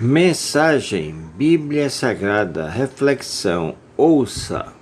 Mensagem Bíblia Sagrada Reflexão Ouça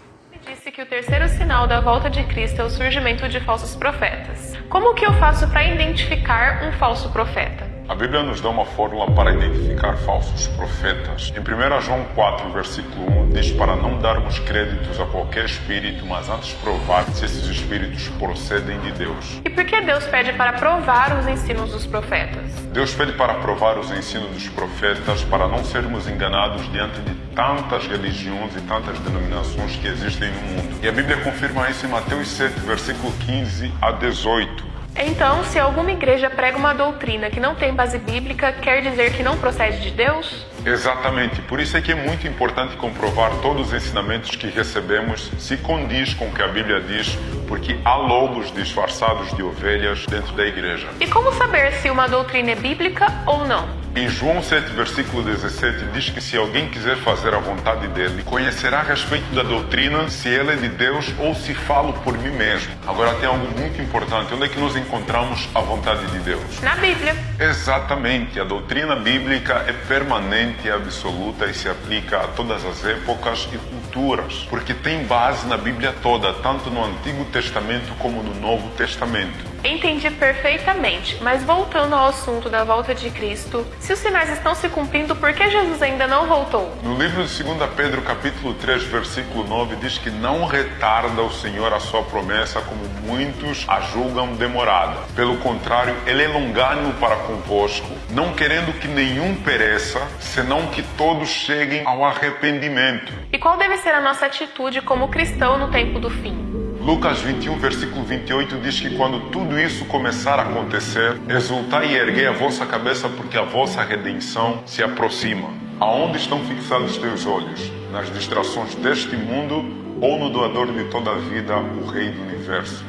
Disse que o terceiro sinal da volta de Cristo é o surgimento de falsos profetas. Como que eu faço para identificar um falso profeta? A Bíblia nos dá uma fórmula para identificar falsos profetas. Em 1 João 4, versículo 1, diz para não darmos créditos a qualquer espírito, mas antes provar se esses espíritos procedem de Deus. E por que Deus pede para provar os ensinos dos profetas? Deus pede para provar os ensinos dos profetas para não sermos enganados diante de tantas religiões e tantas denominações que existem no mundo. E a Bíblia confirma isso em Mateus 7, versículo 15 a 18. Então, se alguma igreja prega uma doutrina que não tem base bíblica, quer dizer que não procede de Deus? Exatamente, por isso é que é muito importante comprovar todos os ensinamentos que recebemos se condiz com o que a Bíblia diz, porque há lobos disfarçados de ovelhas dentro da igreja. E como saber se uma doutrina é bíblica ou não? Em João 7, versículo 17, diz que se alguém quiser fazer a vontade dele, conhecerá a respeito da doutrina se ela é de Deus ou se falo por mim mesmo. Agora tem algo muito importante. Onde é que nós encontramos a vontade de Deus? Na Bíblia. Exatamente. A doutrina bíblica é permanente e absoluta e se aplica a todas as épocas e culturas, porque tem base na Bíblia toda, tanto no Antigo Testamento como no Novo Testamento. Entendi perfeitamente, mas voltando ao assunto da volta de Cristo, se os sinais estão se cumprindo, por que Jesus ainda não voltou? No livro de 2 Pedro, capítulo 3, versículo 9, diz que não retarda o Senhor a sua promessa, como muitos a julgam demorada. Pelo contrário, ele é longânimo para convosco, não querendo que nenhum pereça, senão que todos cheguem ao arrependimento. E qual deve ser a nossa atitude como cristão no tempo do fim? Lucas 21, versículo 28 diz que quando tudo isso começar a acontecer, exultai e erguei a vossa cabeça, porque a vossa redenção se aproxima. Aonde estão fixados teus olhos? Nas distrações deste mundo ou no doador de toda a vida, o Rei do universo?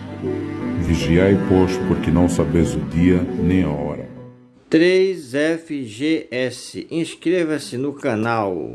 Vigiai, pois, porque não sabeis o dia nem a hora. 3FGS Inscreva-se no canal.